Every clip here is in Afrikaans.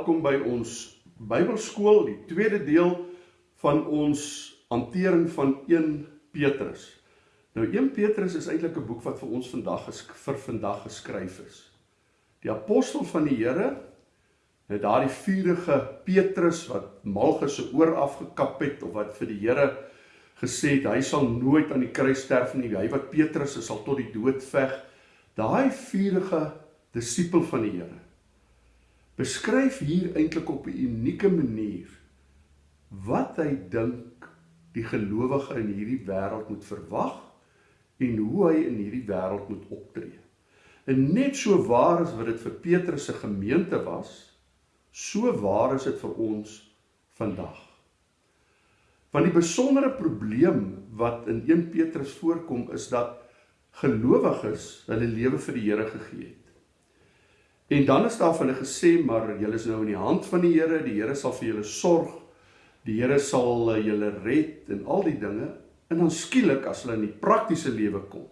Welkom by ons Bybelskool, die tweede deel van ons hantering van 1 Petrus. Nou 1 Petrus is eintlik 'n boek wat vir ons vandag vir vandag geskryf is. Die apostel van die Here, het daardie vuurige Petrus wat Malchus se oor afgekap het of wat vir die Here gesê het hy sal nooit aan die kruis sterf nie, hy wat Petrus is sal tot die dood veg. Daai vuurige disipel van die Here beskryf hier eintlik op 'n unieke manier wat hy dink die gelowige in hierdie wêreld moet verwag en hoe hy in hierdie wêreld moet optree. En net so waar as wat dit vir Petrus se gemeente was, so waar is dit vir ons vandag. Want die besondere probleem wat in 1 Petrus voorkom is dat gelowiges hulle lewe vir die Here gegee het. En dan is daar van hulle gesê maar julle is nou in die hand van die Here, die Here sal vir julle sorg. Die Here sal eh, julle red en al die dinge. En dan skielik as hulle in die praktiese lewe kom,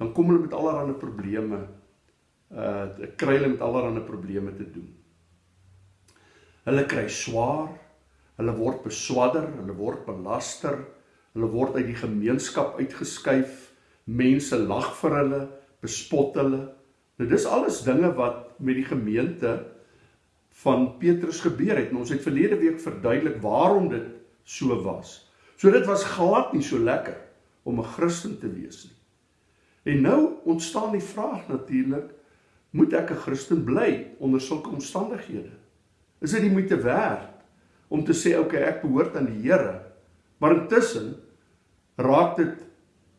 dan kom hulle met allerlei probleme. Uh kry hulle met allerlei probleme te doen. Hulle kry swaar, hulle word beswadder, hulle word belaster, hulle word uit die gemeenskap uitgeskuif. Mense lag vir hulle, bespot hulle. Nou dis alles dinge wat met die gemeente van Petrus gebeur het. En ons het verlede week verduidelik waarom dit so was. So dit was glad nie so lekker om 'n Christen te wees nie. En nou ontstaan die vraag natuurlik, moet ek 'n Christen bly onder sulke omstandighede? Is dit die moeite werd om te sê okay, ek behoort aan die Here, maar intussen raak dit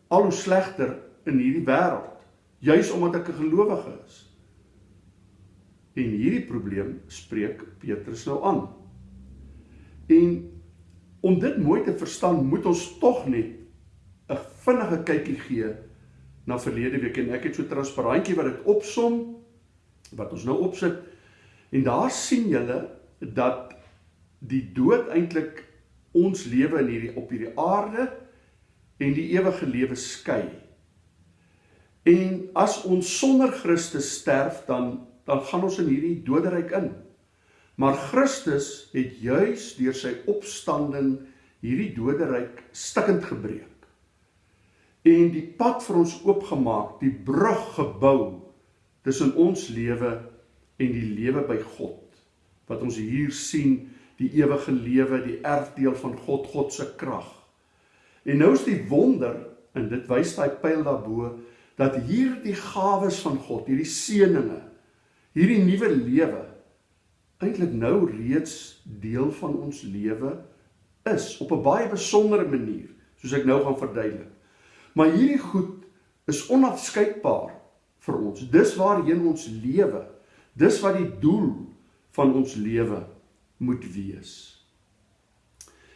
al hoe slegter in hierdie wêreld, juis omdat ek 'n gelowige is. En hierdie probleem spreek Petrus nou aan. En om dit mooi te verstaan, moet ons tog net 'n vinnige kykie gee na verlede week en ek het so transparantjie wat dit opsom wat ons nou opsit. En daar sien julle dat die dood eintlik ons lewe in hierdie op hierdie aarde en die ewige lewe skei. En as ons sonder Christus sterf, dan dan gaan ons in hierdie doderyk in. Maar Christus het juis deur sy opstanding hierdie doderyk stikkend gebreek. En die pad vir ons oopgemaak, die brug gebou tussen ons lewe en die lewe by God. Wat ons hier sien, die ewige lewe, die erfdeel van God, God se krag. En nou is die wonder en dit wys daai pyl daarbo dat hierdie gawes van God, hierdie seëninge hierdie nuwe lewe eintlik nou reeds deel van ons lewe is op 'n baie besondere manier, soos ek nou gaan verduidelik. Maar hierdie goed is onafskeidbaar vir ons. Dis waarheen ons lewe. Dis wat die doel van ons lewe moet wees.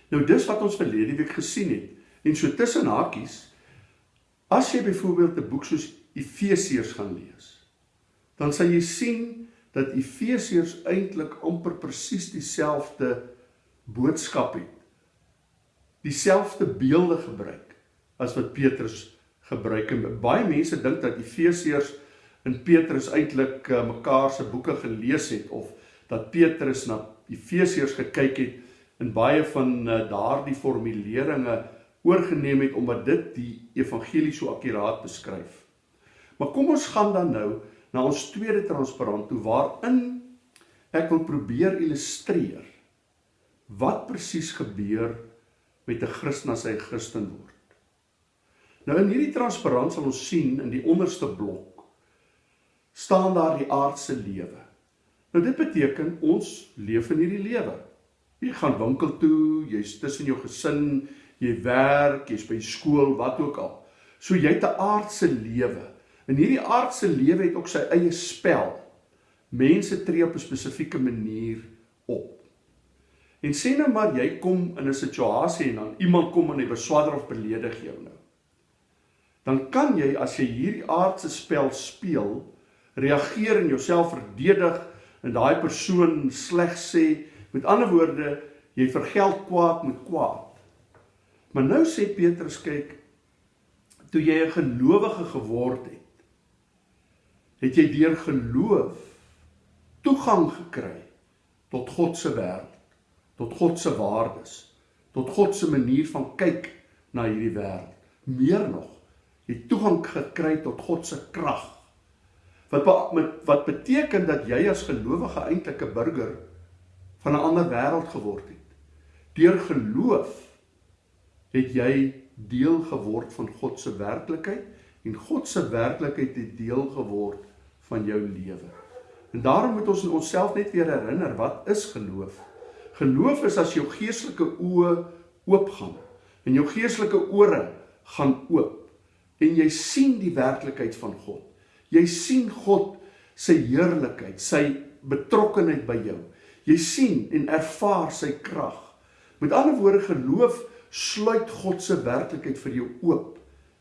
Nou dis wat ons verlede week gesien het. En so tussen hakies as jy byvoorbeeld 'n boek soos Efesiërs gaan lees, dan sal jy sien dat Efesiërs eintlik amper presies dieselfde boodskap het. Dieselfde beelde gebruik as wat Petrus gebruik en baie mense dink dat Efesiërs en Petrus eintlik uh, mekaar se boeke gelees het of dat Petrus na Efesiërs gekyk het en baie van uh, daardie formuleringe oorgeneem het omdat dit die evangelie so akkuraat beskryf. Maar kom ons gaan dan nou na ons tweede transparant toe waarin ek wil probeer illustreer wat presies gebeur met 'n Christen as hy Christen word. Nou in hierdie transparant sal ons sien in die onderste blok staan daar die aardse lewe. Nou dit beteken ons leef in hierdie lewe. Jy gaan winkel toe, jy's tussen jou gesin, jy werk, jy's by skool, wat ook al. So jy het 'n aardse lewe. En hierdie aardse lewe het ook sy eie spel. Mense tree op 'n spesifieke manier op. En sê nou maar jy kom in 'n situasie en dan iemand kom en hy beswadder of beledig jou nou. Dan kan jy as jy hierdie aardse spel speel, reageer en jouself verdedig en daai persoon sleg sê. Met ander woorde, jy vergeld kwaad met kwaad. Maar nou sê Petrus kyk, toe jy 'n gelowige geword het, het jy deur geloof toegang gekry tot God se wêreld, tot God se waardes, tot God se manier van kyk na hierdie wêreld. Meer nog, jy toegang gekry tot God se krag. Wat met wat beteken dat jy as gelowige eintlik 'n burger van 'n ander wêreld geword het. Deur geloof het jy deel geword van God se werklikheid en God se werklikheid het deel geword van jou lewe. En daarom moet ons onsself net weer herinner wat is geloof? Geloof is as jou geestelike oë oopgaan en jou geestelike ore gaan oop en jy sien die werklikheid van God. Jy sien God se heerlikheid, sy betrokkeheid by jou. Jy sien en ervaar sy krag. Met ander woorde geloof sluit God se werklikheid vir jou oop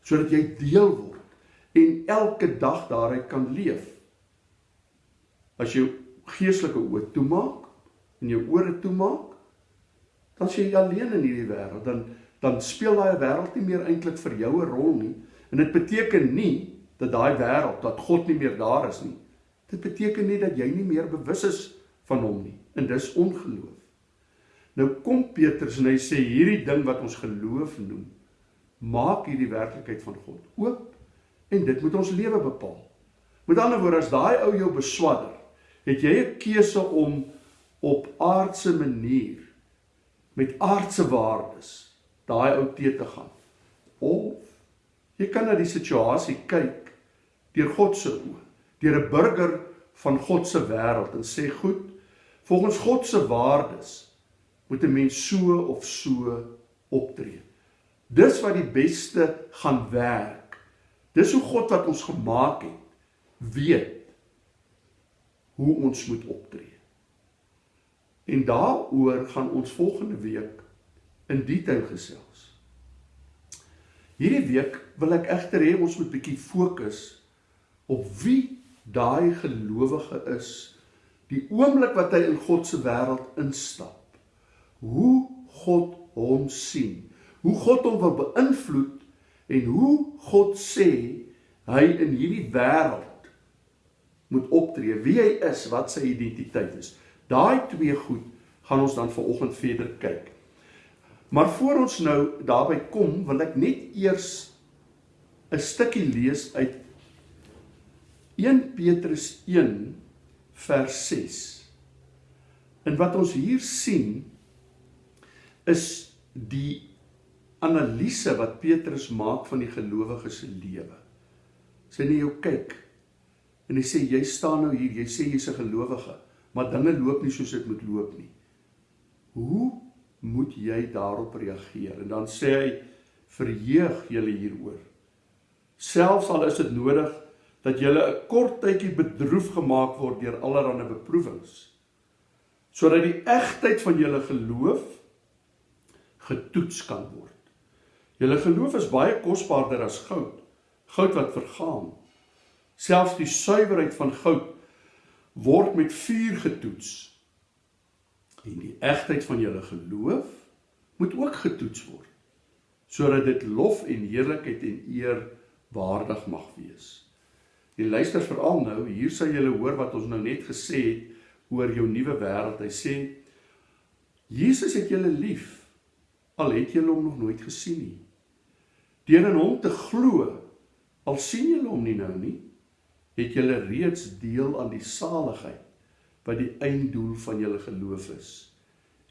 sodat jy deel word en elke dag daaruit kan leef. As jy geestelike oë toemaak en jou ore toemaak, dan sê jy alleen in hierdie wêreld, dan dan speel daai wêreld nie meer eintlik vir jou 'n rol nie. En dit beteken nie dat daai wêreld, dat God nie meer daar is nie. Dit beteken nie dat jy nie meer bewus is van hom nie. En dis ongeloof. Nou kom Petrus en hy sê hierdie ding wat ons geloof noem, maak hierdie werklikheid van God oop en dit moet ons lewe bepaal. Met ander woorde, as daai ou jou beswadder, het jy 'n keuse om op aardse manier met aardse waardes daai ou te te gaan. Of jy kan na die situasie kyk deur God se oë, deur 'n burger van God se wêreld en sê goed, volgens God se waardes moet 'n mens so of so optree. Dis wat die beste gaan werk. Dis hoe God wat ons gemaak het weet hoe ons moet optree. En daaroor gaan ons volgende week in detail gesels. Hierdie week wil ek egter hê ons moet bietjie fokus op wie daai gelowige is die oomblik wat hy in God se wêreld instap. Hoe God hom sien, hoe God hom wil beïnvloed en hoe God sê hy in hierdie wêreld moet optree, wie hy is, wat sy identiteit is. Daai twee goed gaan ons dan vanoggend verder kyk. Maar voor ons nou daarby kom, wil ek net eers 'n stukkie lees uit 1 Petrus 1 vers 6. En wat ons hier sien is die analise wat Petrus maak van die gelowige se lewe. As jy net jou kyk, En hy sê jy staan nou hier, jy sê jy's 'n gelowige, maar dinge loop nie soos dit moet loop nie. Hoe moet jy daarop reageer? En dan sê hy verheug julle hieroor. Selfs al is dit nodig dat julle 'n kort tydjie bedroef gemaak word deur allerlei beproewings, sodat die egtheid van julle geloof getoets kan word. Julle geloof is baie kosbaarder as goud, goud wat vergaan Selfs die suiwerheid van goud word met vuur getoets. En die egtheid van julle geloof moet ook getoets word sodat dit lof en heerlikheid en eer waardig mag wees. En luister veral nou, hier sal julle hoor wat ons nou net gesê het oor jou nuwe wêreld. Hy sê Jesus het julle lief al het julle hom nog nooit gesien nie. Deur in hom te glo al sien julle hom nie nou nie, het julle reeds deel aan die saligheid wat die einddoel van julle geloof is.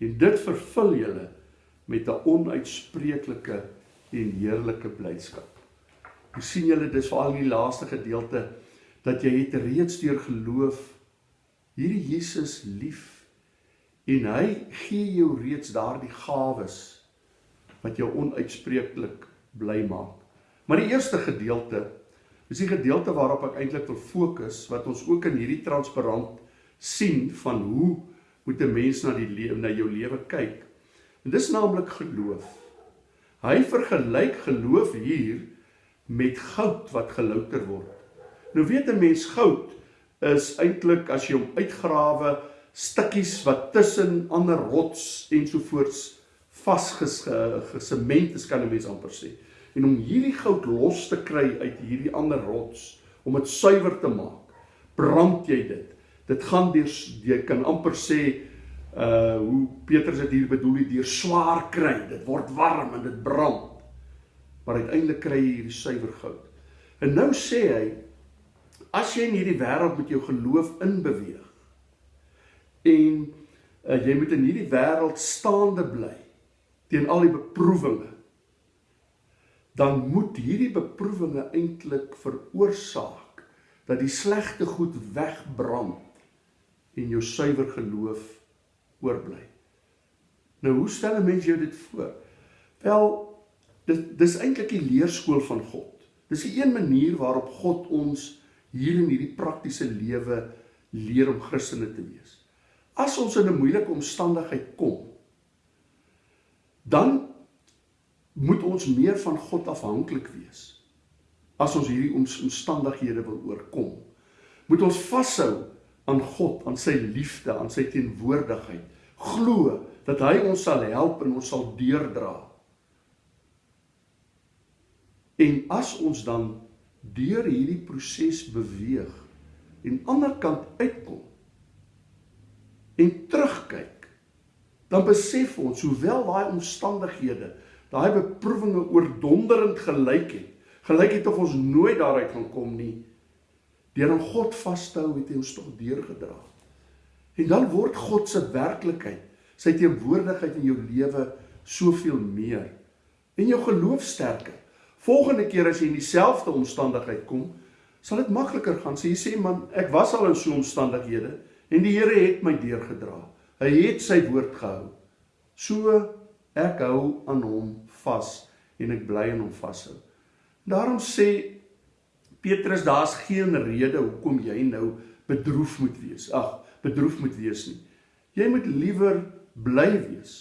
En dit vervul julle met 'n onuitspreeklike en heerlike blydskap. Hoe sien julle dis veral in die laaste gedeelte dat jy het reeds deur geloof hierdie Jesus lief en hy gee jou reeds daardie gawes wat jou onuitspreeklik bly maak. Maar die eerste gedeelte Dis die gedeelte waarop ek eintlik wil fokus wat ons ook in hierdie transparant sien van hoe moet 'n mens na die lewe na jou lewe kyk. En dis naamlik geloof. Hy vergelyk geloof hier met goud wat gelouter word. Nou weet 'n mens goud is eintlik as jy hom uitgrawe stukkies wat tussen ander rots ensovoorts vasgesement is kan 'n mens amper sê en om hierdie goud los te kry uit hierdie ander rots om dit suiwer te maak brand jy dit dit gaan deur jy kan amper sê uh hoe Petrus dit hier bedoel het deur swaar kry. Dit word warm en dit brand. Maar uiteindelik kry jy hierdie suiwer goud. En nou sê hy as jy in hierdie wêreld met jou geloof inbeweeg en uh, jy moet in hierdie wêreld staande bly teen al die beproewinge dan moet hierdie beproewinge eintlik veroorsaak dat die slegte goed wegbrand en jou suiwer geloof oorbly. Nou hoe stel 'n mens jou dit voor? Wel, dit dis eintlik die leerskool van God. Dis die een manier waarop God ons hier in hierdie praktiese lewe leer om Christene te wees. As ons in 'n moeilike omstandigheid kom, dan moet ons meer van God afhanklik wees. As ons hierdie omstandighede wil oorkom, moet ons vashou aan God, aan sy liefde, aan sy teenwoordigheid. Glo dat hy ons sal help en ons sal deurdra. En as ons dan deur hierdie proses beweeg en aan die ander kant uitkom en terugkyk, dan besef ons hoewel daai omstandighede, daai beproewinge oordonderend gelyk het, gelyk het of ons nooit daaruit gaan kom nie, Deur aan God vas te hou het hy ons tog deurgedra. En dan word God se werklikheid, sy teenwoordigheid in jou lewe soveel meer en jou geloof sterker. Volgende keer as jy in dieselfde omstandigheid kom, sal dit makliker gaan. So jy sê man, ek was al in so omstandighede en die Here het my deurgedra. Hy het sy woord gehou. So ek hou aan hom vas en ek bly in hom vashou. Daarom sê Petrus, daar's geen rede hoekom jy nou bedroef moet wees. Ag, bedroef moet wees nie. Jy moet liewer bly wees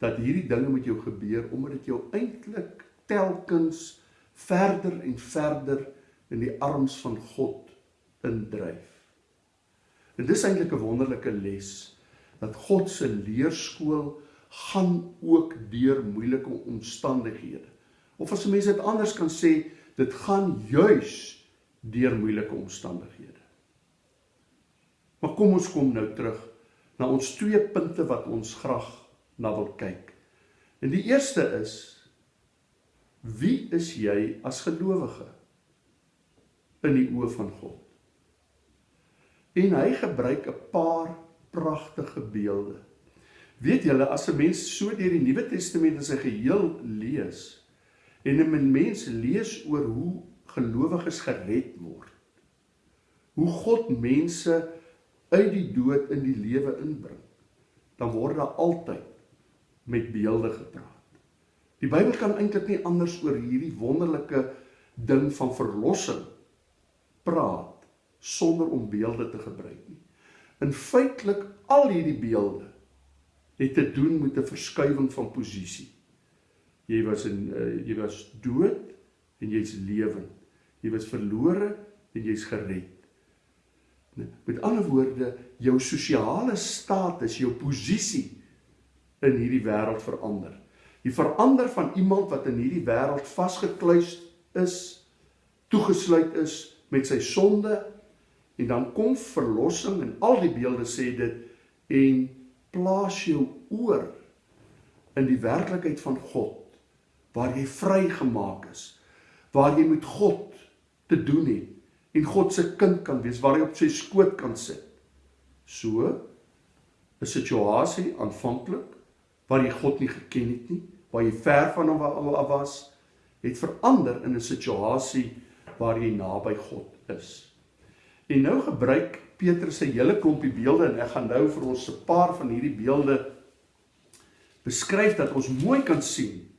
dat hierdie dinge met jou gebeur omdat dit jou eintlik telkens verder en verder in die arms van God indryf. En dis eintlik 'n wonderlike les dat God se leerskool gaan ook deur moeilike omstandighede. Of as 'n mens dit anders kan sê, dit gaan juis deur moeilike omstandighede. Maar kom ons kom nou terug na ons twee punte wat ons graag na wil kyk. En die eerste is wie is jy as gelowige in die oë van God? En hy gebruik 'n paar pragtige beelde. Weet julle as 'n mens so deur die Nuwe Testament in sy geheel lees, En 'n mens lees oor hoe gelowiges gered word. Hoe God mense uit die dood in die lewe inbring. Dan word daar altyd met beelde gepraat. Die Bybel kan eintlik nie anders oor hierdie wonderlike ding van verlossing praat sonder om beelde te gebruik nie. In feitelik al hierdie beelde het te doen met 'n verskuiwing van posisie. Jy was in uh, jy was dood en jy's lewend. Jy was verlore en jy's gered. Met ander woorde, jou sosiale status, jou posisie in hierdie wêreld verander. Jy verander van iemand wat in hierdie wêreld vasgekluis is, toegesluit is met sy sonde en dan kom verlossing en al die beelde sê dit en plaas jou oor in die werklikheid van God waar jy vrygemaak is, waar jy met God te doen het en God se kind kan wees, waar jy op sy skoot kan sit. So 'n situasie aanvanklik waar jy God nie geken het nie, waar jy ver van hom was, het verander in 'n situasie waar jy naby God is. En nou gebruik Petrus se hele klompie beelde en ek gaan nou vir ons 'n paar van hierdie beelde beskryf dat ons mooi kan sien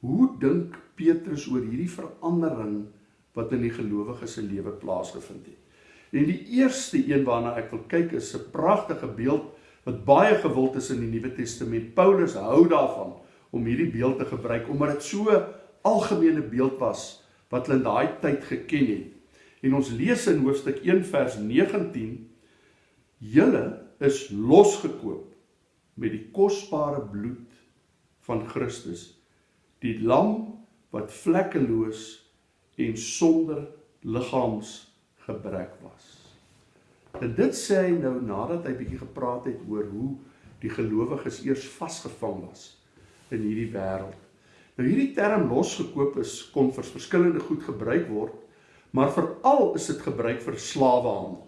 Hoe dink Petrus oor hierdie verandering wat in die gelowige se lewe plaasgevind het? En die eerste een waarna ek wil kyk is 'n pragtige beeld wat baie gewild is in die Nuwe Testament. Paulus hou daarvan om hierdie beeld te gebruik omdat dit so algemene beeld was wat hulle in daai tyd geken het. En ons lees in hoofstuk 1 vers 19: Julle is losgekoop met die kosbare bloed van Christus die lam wat vlekkeloos en sonder liggaamsgebrek was. En dit sê hy nou nadat hy bietjie gepraat het oor hoe die gelowiges eers vasgevang was in hierdie wêreld. Nou hierdie term losgekoop is kon vir verskillende goed gebruik word, maar veral is dit gebruik vir slawehandel.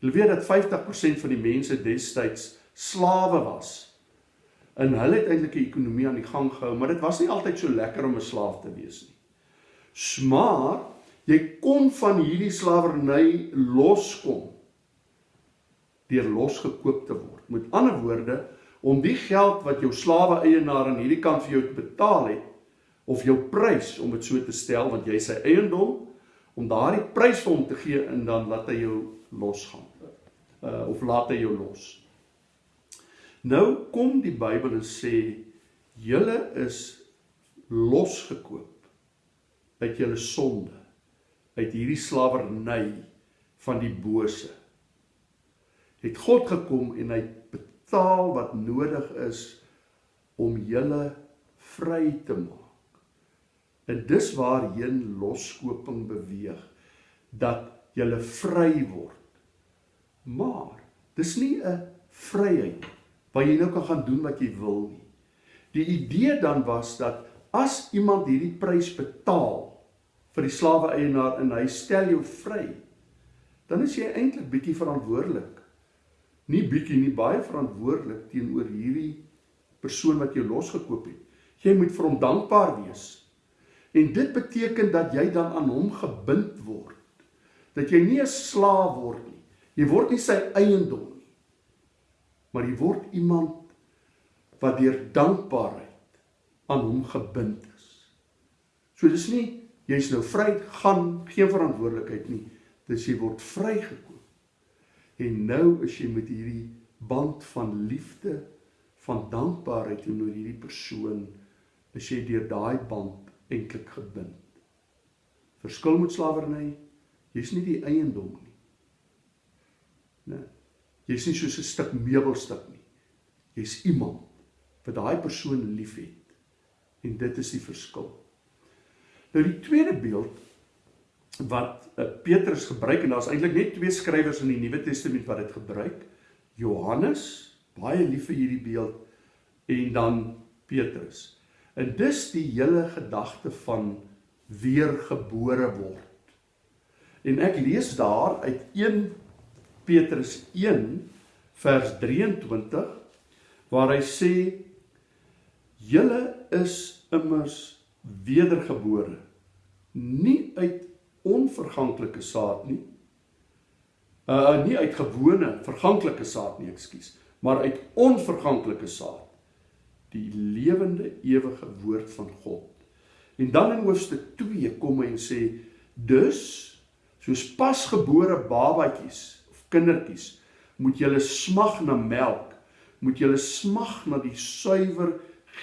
Jy weet dat 50% van die mense destyds slawe was. En hulle het eintlik 'n ekonomie aan die gang gehou, maar dit was nie altyd so lekker om 'n slaaf te wees nie. Maar jy kon van hierdie slawerny loskom deur losgekoop te word. Met ander woorde, om die geld wat jou slawe eienaar aan hierdie kant vir jou betaal het of jou prys om dit so te stel want jy sy eiendom om daardie prys vir hom te gee en dan laat hy jou losgaan. Uh of laat hy jou los. Nou kom die Bybel en sê julle is losgekoop uit julle sonde, uit hierdie slawerny van die bose. Het God gekom en hy betaal wat nodig is om julle vry te maak. En dis waarheen loskoping beweeg dat jy vry word. Maar dis nie 'n vryheid waar jy nou kan gaan doen wat jy wil nie. Die idee dan was dat as iemand hierdie prys betaal vir die slawe eienaar en hy stel jou vry, dan is jy eintlik bietjie verantwoordelik. Nie bietjie nie, baie verantwoordelik teenoor hierdie persoon wat jou losgekoop het. Jy moet vir hom dankbaar wees En dit beteken dat jy dan aan hom gebind word. Dat jy nie 'n slaaf word nie. Jy word nie sy eiendom nie. Maar jy word iemand wat deur dankbaarheid aan hom gebind is. So dis nie jy's nou vry gaan geen verantwoordelikheid nie. Dis jy word vrygekoop. En nou is jy met hierdie band van liefde, van dankbaarheid teenoor hierdie persoon, is jy deur daai band eintlik gebind. Verskil met slawerny, jy's nie die eiendom nie. Nee. Jy's nie soos 'n stuk meubelstuk nie. Jy's iemand wat daai persoon liefhet. En dit is die verskil. Nou die tweede beeld wat uh, Petrus gebruik en daar's eintlik net twee skrywers in die Nuwe Testament wat dit gebruik. Johannes, baie lief vir hierdie beeld en dan Petrus. En dis die hele gedagte van weergebore word. En ek lees daar uit 1 Petrus 1 vers 23 waar hy sê julle is immers wedergebore nie uit onverganklike saad nie uh nie uit gewone verganklike saad nie ekskuus maar uit onverganklike saad die lewende ewige woord van God. En dan in hoofstuk 2 kom hy en sê dus soos pasgebore babatjies of kindertjies moet julle smag na melk, moet julle smag na die suiwer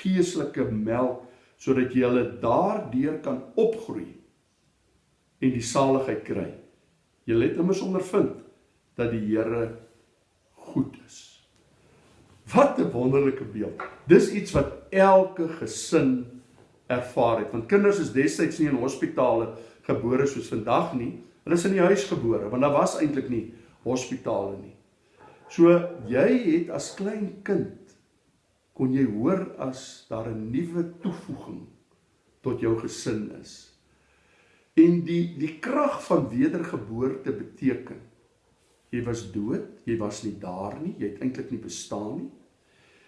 geestelike melk sodat jy hulle daardeur kan opgroei en die saligheid kry. Jy het immers ondervind dat die Here goed is. Wat 'n wonderlike beeld. Dis iets wat elke gesin ervaar het. Want kinders is destyds nie in hospitale gebore soos vandag nie. Hulle is in die huis gebore want daar was eintlik nie hospitale nie. So jy het as klein kind kon jy hoor as daar 'n nuwe toevoeging tot jou gesin is. En die die krag van wedergeboorte beteken jy was dood, jy was nie daar nie, jy het eintlik nie bestaan nie.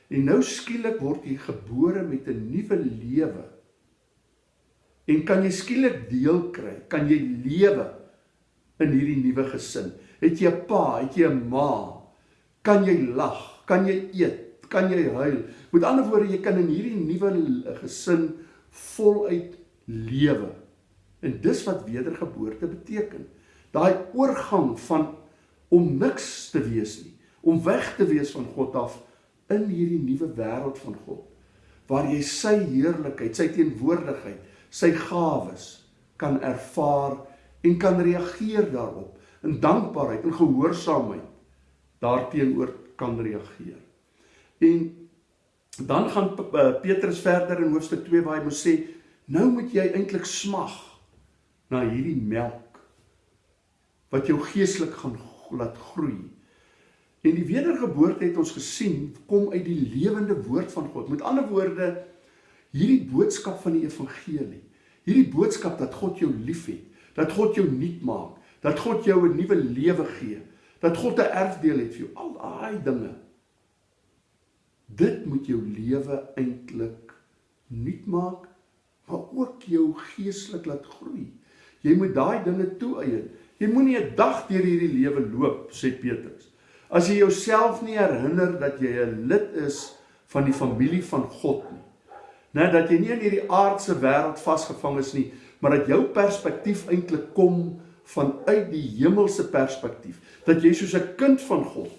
En nou skielik word jy gebore met 'n nuwe lewe. En kan jy skielik deel kry? Kan jy lewe in hierdie nuwe gesin? Het jy 'n pa, het jy 'n ma? Kan jy lag? Kan jy eet? Kan jy huil? Met ander woorde, jy kan in hierdie nuwe gesin voluit lewe. En dis wat wedergeboorte beteken. Daai oorgang van om niks te wees nie, om weg te wees van God af in hierdie nuwe wêreld van God waar jy sy heerlikheid, sy teenwoordigheid, sy gawes kan ervaar en kan reageer daarop in dankbaarheid en gehoorsaamheid daarteenoor kan reageer. En dan gaan eh, Petrus verder in hoofstuk 2 waar hy moet sê nou moet jy eintlik smag na hierdie melk wat jou geestelik gaan laat groei. En die wedergeboorte het ons gesien kom uit die lewende woord van God. Met ander woorde, hierdie boodskap van die evangelie, hierdie boodskap dat God jou liefhet, dat God jou nuut maak, dat God jou 'n nuwe lewe gee, dat God 'n erfdeel het vir jou, al daai dinge. Dit moet jou lewe eintlik nuut maak, maar ook jou geestelik laat groei. Jy moet daai dinge toeëien. Jy moenie 'n dag deur hierdie lewe loop, sê Petrus. As jy jouself nie herinner dat jy 'n lid is van die familie van God nie. Net dat jy nie in hierdie aardse wêreld vasgevang is nie, maar dat jou perspektief eintlik kom vanuit die hemelse perspektief. Dat jy soos 'n kind van God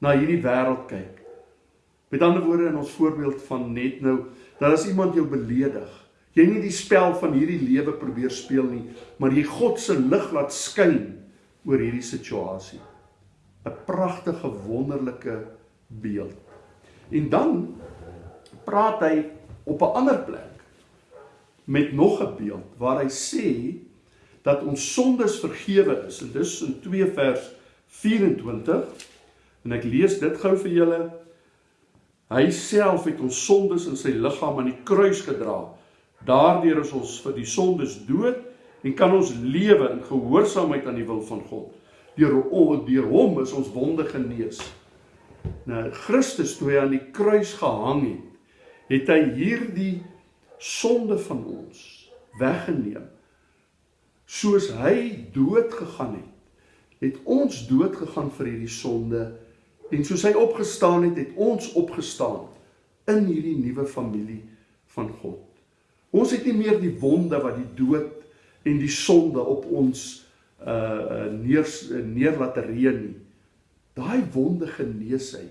na hierdie wêreld kyk. Met ander woorde in ons voorbeeld van net nou, dat as iemand jou beledig, jy nie die spel van hierdie lewe probeer speel nie, maar jy God se lig laat skyn oor hierdie situasie. 'n pragtige wonderlike beeld. En dan praat hy op 'n ander plek met nog 'n beeld waar hy sê dat ons sondes vergewe is. En dis in 2 vers 24 en ek lees dit gou vir julle. Hy self het ons sondes in sy liggaam aan die kruis gedra. Daardeur is ons vir die sondes dood en kan ons lewe in gehoorsaamheid aan die wil van God deur deur hom is ons wonde genees. Nou Christus toe hy aan die kruis gehang het, het hy hierdie sonde van ons weggeneem. Soos hy dood gegaan het, het ons dood gegaan vir hierdie sonde en soos hy opgestaan het, het ons opgestaan in hierdie nuwe familie van God. Ons het nie meer die wonde wat die dood en die sonde op ons uh neer neer laat reën nie. Daai wonde genees hy.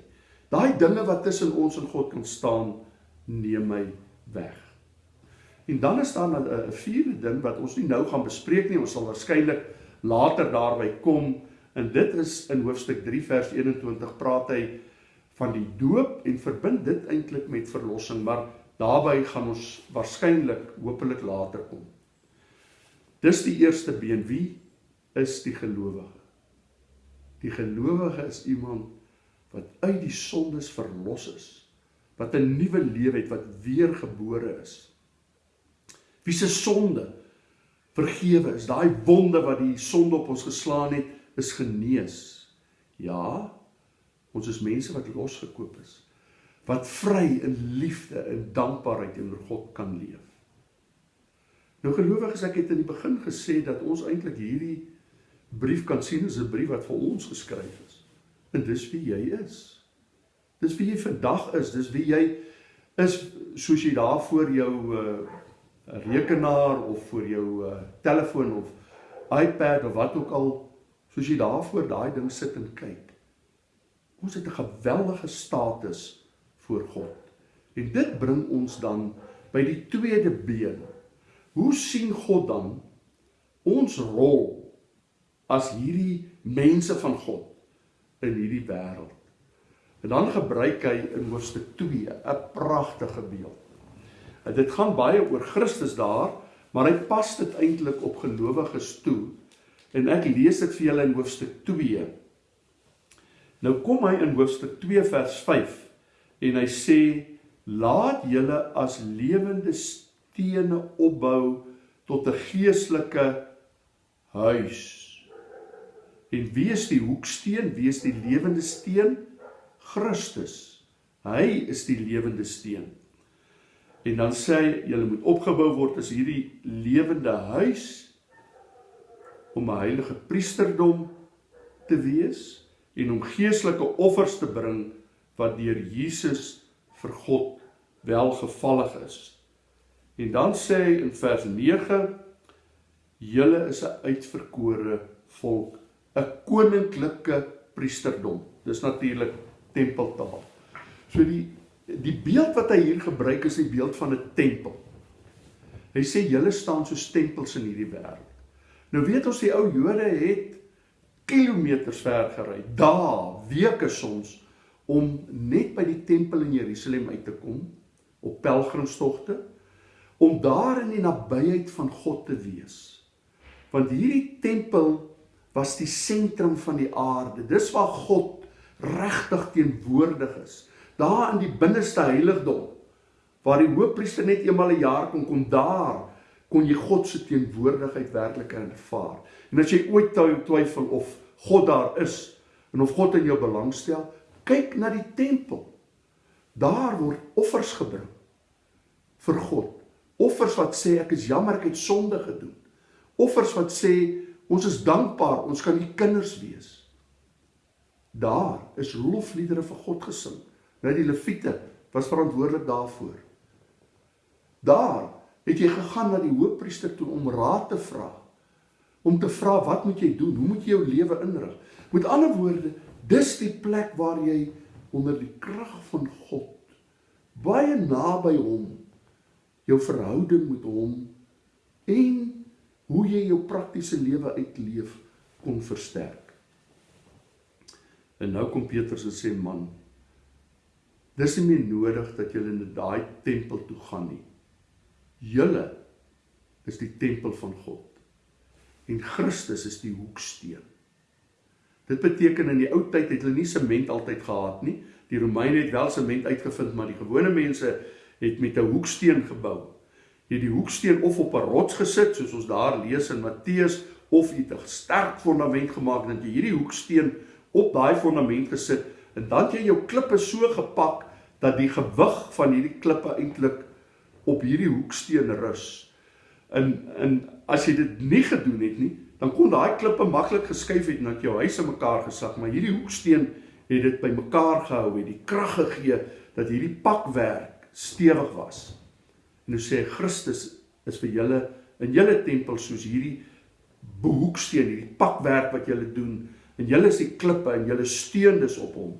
Daai dinge wat tussen ons en God kan staan, neem hy weg. En dan is daar 'n vierde ding wat ons nie nou gaan bespreek nie, ons sal waarskynlik later daarby kom en dit is in hoofstuk 3 vers 21 praat hy van die doop en verbind dit eintlik met verlossing, maar daarbey gaan ons waarskynlik hopelik later kom. Dis die eerste been wie is die gelowige. Die gelowige is iemand wat uit die sondes verlos is, wat 'n nuwe lewe het, wat weergebore is. Wie se sonde vergewe is, daai wonde wat die sonde op ons geslaan het, is genees. Ja, ons is mense wat losgekoop is, wat vry in liefde en dankbaarheid teenoor God kan leef. Nou gelowiges, ek het in die begin gesê dat ons eintlik hierdie brief kan sien as 'n brief wat vir ons geskryf is. En dis wie jy is. Dis wie jy vandag is, dis wie jy is soos jy daar voor jou uh rekenaar of voor jou uh telefoon of iPad of wat ook al soos jy daar voor daai ding sit en kyk. Ons het 'n geweldige status voor God. En dit bring ons dan by die tweede been. Hoe sien God dan ons rol as hierdie mense van God in hierdie wêreld. En dan gebruik hy in hoofstuk 2 'n pragtige beeld. En dit gaan baie oor Christus daar, maar hy pas dit eintlik op gelowiges toe. En ek lees dit vir julle in hoofstuk 2. Nou kom hy in hoofstuk 2 vers 5 en hy sê laat julle as lewende stene opbou tot 'n geestelike huis En wie is die hoeksteen? Wie is die lewende steen? Christus. Hy is die lewende steen. En dan sê hy, julle moet opgebou word as hierdie lewende huis om 'n heilige priesterdom te wees en om geestelike offers te bring wat deur Jesus vir God welgevallig is. En dan sê hy in vers 9 julle is 'n uitverkore volk 'n koninklike priesterdom. Dis natuurlik tempeltaal. So die die beeld wat hy hier gebruik is die beeld van 'n tempel. Hy sê julle staan soos tempels in hierdie wêreld. Nou weet ons die ou Jode het kilometers ver gery, dae, weke soms om net by die tempel in Jerusalem uit te kom op pelgrimstogte om daar in die nabyheid van God te wees. Want hierdie tempel was die sentrum van die aarde. Dis waar God regtig teenwoordig is. Daar in die binneste heiligdom waar die hoofpriester net eenmal 'n een jaar kon kom daar kon jy God se teenwoordigheid werklik ervaar. En as jy ooit twyfel of God daar is en of God in jou belangstel, kyk na die tempel. Daar word offers gebring vir God. Offers wat sê ek is jammer ek het sonde gedoen. Offers wat sê ons is dankbaar, ons kan u kinders wees. Daar is lofliedere vir God gesing. Nou die leviete was verantwoordelik daarvoor. Daar het jy gegaan na die hoofpriester toe om raad te vra. Om te vra wat moet jy doen? Hoe moet jy jou lewe inrig? Met ander woorde, dis die plek waar jy onder die krag van God baie naby hom jou verhouding met hom en hoe jy jou praktiese lewe uitleef kon versterk. En nou kom Petrus en sê man, dis nie meer nodig dat julle in daai tempel toe gaan nie. Julle is die tempel van God. En Christus is die hoeksteen. Dit beteken in die ou tyd het hulle nie sement altyd gehad nie. Die Romeine het wel sement uitgevind, maar die gewone mense het met 'n hoeksteen gebou jy die hoeksteen of op 'n rots gesit soos ons daar lees in Matteus of jy 'n sterk fondament gemaak en jy hierdie hoeksteen op daai fondament gesit en dan jy jou klippe so gepak dat die gewig van hierdie klippe eintlik op hierdie hoeksteen rus. En en as jy dit nie gedoen het nie, dan kon daai klippe maklik geskuif het en dat jou huis in mekaar gesak, maar hierdie hoeksteen het dit bymekaar gehou, het die krag gegee dat hierdie pakwerk stewig was. En nou sê Christus is vir julle in julle tempel soos hierdie behoeksteen, hierdie pakwerk wat julle doen. En julle is die klippe en julle steun dus op hom.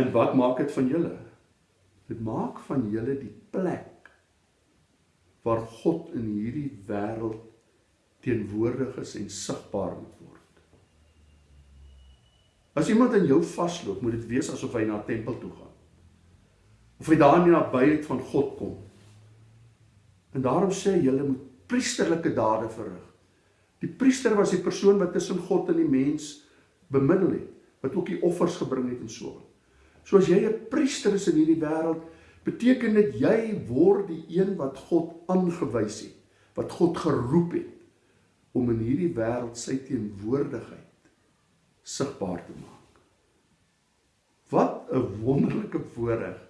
En wat maak dit van julle? Dit maak van julle die plek waar God in hierdie wêreld teenwoordig is en sigbaar moet word. As iemand aan jou vasloop, moet dit wees asof hy na 'n tempel toe gaan of hy daar in die nabyheid van God kom. En daarom sê hy hulle moet priesterlike dade verrig. Die priester was die persoon wat tussen God en die mens bemiddel het, wat ook die offers gebring het en so. So as jy 'n priester is in hierdie wêreld, beteken dit jy word die een wat God aangewys het, wat God geroep het om in hierdie wêreld sy teenwoordigheid sigbaar te maak. Wat 'n wonderlike voorreg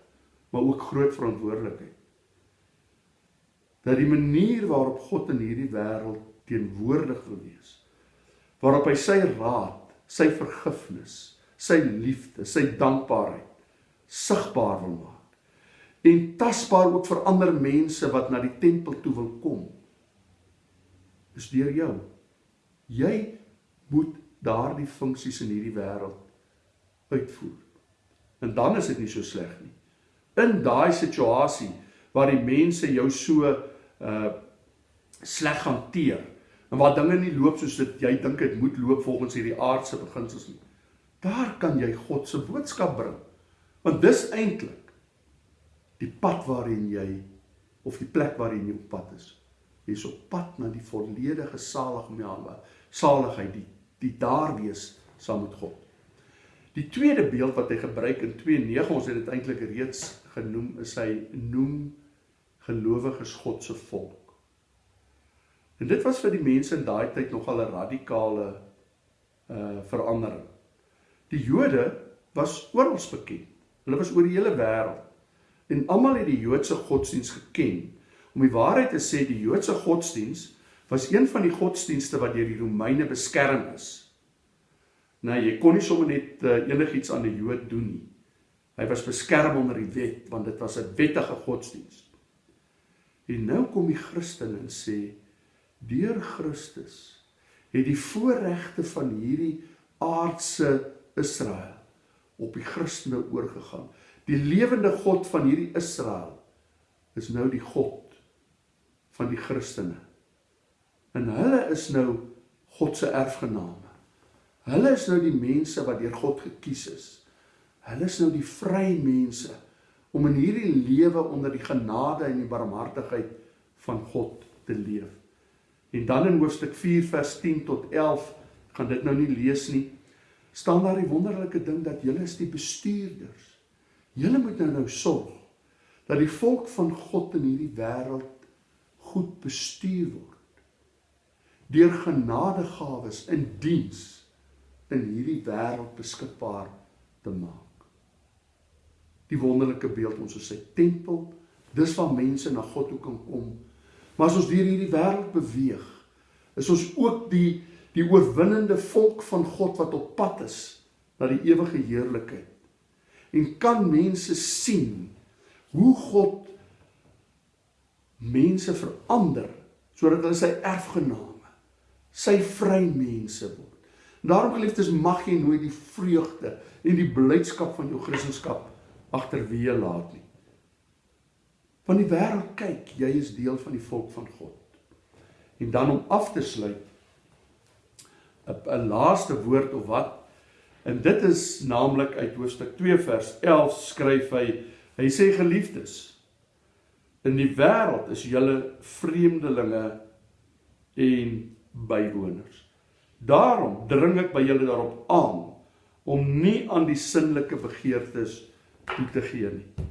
maar ook groot verantwoordelikheid. Dat die manier waarop God in hierdie wêreld teenwoordig wil wees, waarop hy sy raad, sy vergifnis, sy liefde, sy dankbaarheid sigbaar wil maak en tasbaar ook vir ander mense wat na die tempel toe wil kom is deur jou. Jy moet daardie funksies in hierdie wêreld uitvoer. En dan is dit nie so sleg nie in daai situasie waar die mense jou so uh sleg hanteer en waar dinge nie loop soos dit jy dink dit moet loop volgens hierdie aardse beginsels nie. Daar kan jy God se boodskap bring. Want dis eintlik die pad waarin jy of die plek waarin jy op pad is. Jy's op pad na die volledige saligheid, saligheid, die die daar wees saam met God. Die tweede beeld wat hy gebruik in 2:9, ons het dit eintlik reeds genoem is hy noem gelowiges God se volk. En dit was vir die mense in daai tyd nogal 'n radikale uh verandering. Die Jode was oral bekend. Hulle was oor die hele wêreld. En almal het die Joodse godsdiens geken. Om die waarheid te sê, die Joodse godsdiens was een van die godsdienste wat deur die Romeine beskerm is. Nou jy kon nie sommer net uh, enigiets aan 'n Jood doen nie. Hy was beskerm onder die wet want dit was 'n wettige godsdiens. En nou kom die Christen en sê deur Christus het die voorregte van hierdie aardse Israel op die Christene oorgegaan. Die lewende God van hierdie Israel is nou die God van die Christene. En hulle is nou God se erfgename. Hulle is nou die mense wat deur God gekies is. Hulle is nou die vrye mense om in hierdie lewe onder die genade en die barmhartigheid van God te leef. En dan in hoofstuk 4 vers 10 tot 11, gaan dit nou nie lees nie, staan daar die wonderlike ding dat julle is die bestuurders. Julle moet nou nou sorg dat die volk van God in hierdie wêreld goed bestuur word deur genadegawes in diens in hierdie wêreld beskikbaar te maak. Die wonderlike beeld ons is sy tempel, dis waar mense na God toe kan kom. Maar as ons deur hierdie wêreld beweeg, is ons ook die die oorwinnende volk van God wat op pad is na die ewige heerlikheid. En kan mense sien hoe God mense verander sodat hulle sy erfgename, sy vry mense word. Daarom geliefdes mag jy nooit die vreugde en die blydskap van jou Christendom agterweë laat nie. Van die wêreld kyk, jy is deel van die volk van God. En dan om af te sluit 'n laaste woord of wat en dit is naamlik uit hoofstuk 2 vers 11 skryf hy hy sê geliefdes in die wêreld is julle vreemdelinge en bywoners daarom dring ek by julle daarop aan om nie aan die sinnelike begeertes toe te gee nie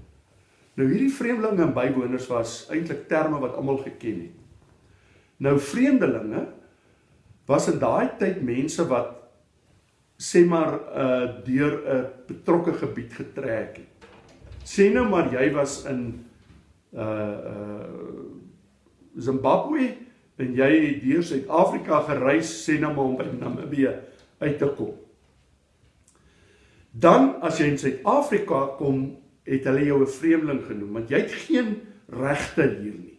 nou hierdie vreemdelinge en bywoners was eintlik terme wat almal geken het nou vreemdelinge was in daai tyd mense wat sê maar uh deur 'n betrokke gebied getrek het. Sê nou maar jy was in uh uh Zimbabwe en jy het deur Suid-Afrika gereis sê nou maar om by Namibië uit te kom. Dan as jy in Suid-Afrika kom, het hulle jou 'n vreemdeling genoem want jy het geen regte hier nie.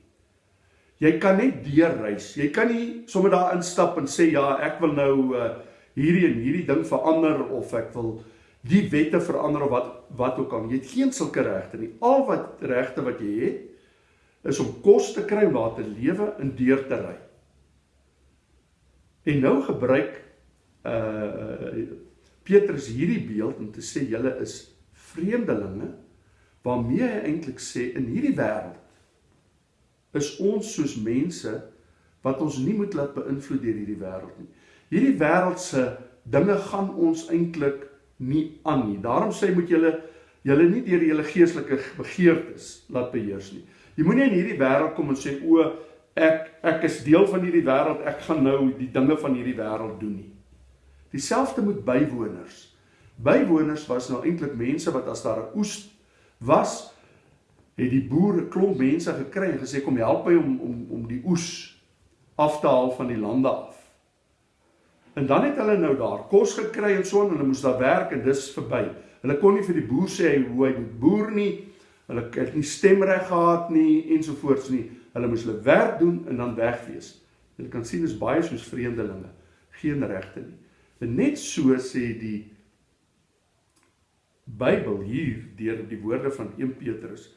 Jy kan net deurreis. Jy kan nie sommer daar instap en sê ja, ek wil nou uh, hierdie en hierdie ding verander of ek wil die wette verander of wat wat ook al. Jy het geen sulke regte nie. Al wat regte wat jy het is om kos te kry, waar te lewe en deur te ry. En nou gebruik uh Petrus hierdie beeld om te sê julle is vreemdelinge waarmee hy eintlik sê in hierdie wêreld is ons soos mense wat ons nie moet laat beïnvloed deur hierdie wêreld nie. Hierdie wêreldse dinge gaan ons eintlik nie aan nie. Daarom sê moet julle julle nie deur julle geestelike begeertes laat beheers nie. Jy moenie in hierdie wêreld kom en sê o ek ek is deel van hierdie wêreld, ek gaan nou die dinge van hierdie wêreld doen nie. Dieselfde met bywoners. Bywoners was nou eintlik mense wat as daar 'n oes was, het die boer 'n klomp mense gekry en gesê kom help my om om om die oes af te haal van die lande af. En dan het hulle nou daar kos gekry en so en hulle moes daar werk en dis verby. Hulle kon nie vir die boer sê hoe hy moet boer nie. Hulle het nie stemreg gehad nie ensovoorts nie. Hulle moes hulle werk doen en dan wegwees. Jy kan sien is baie soos vreemdelinge, geen regte nie. En net so sê die Bybel hier deur die woorde van 1 Petrus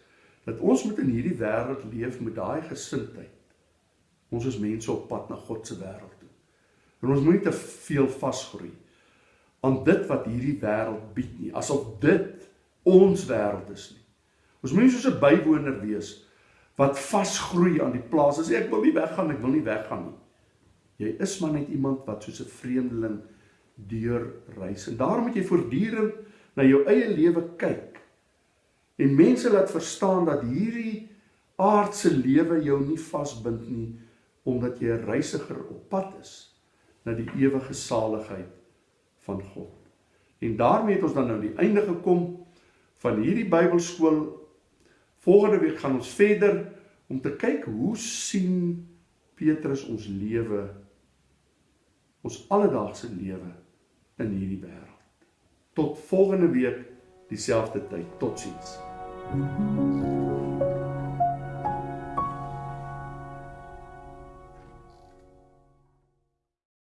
dat ons moet in hierdie wêreld leef met daai gesindheid. Ons is mense op pad na God se wêreld toe. En ons moenie te veel vasgroei aan dit wat hierdie wêreld bied nie, asof dit ons wêreld is nie. Ons moenie soos 'n bywoner wees wat vasgroei aan die plaas. As ek wil nie weggaan, ek wil nie weggaan nie. Jy is maar net iemand wat soos 'n vreemdeling deur reis. En daarom moet jy voortdurend na jou eie lewe kyk En mense laat verstaan dat hierdie aardse lewe jou nie vasbind nie omdat jy 'n reisiger op pad is na die ewige saligheid van God. En daarmee het ons dan nou die einde gekom van hierdie Bybelskool. Volgende week gaan ons verder om te kyk hoe sien Petrus ons lewe ons alledaagse lewe in hierdie wêreld. Tot volgende week dieselfde tyd. Totsiens. Thank you.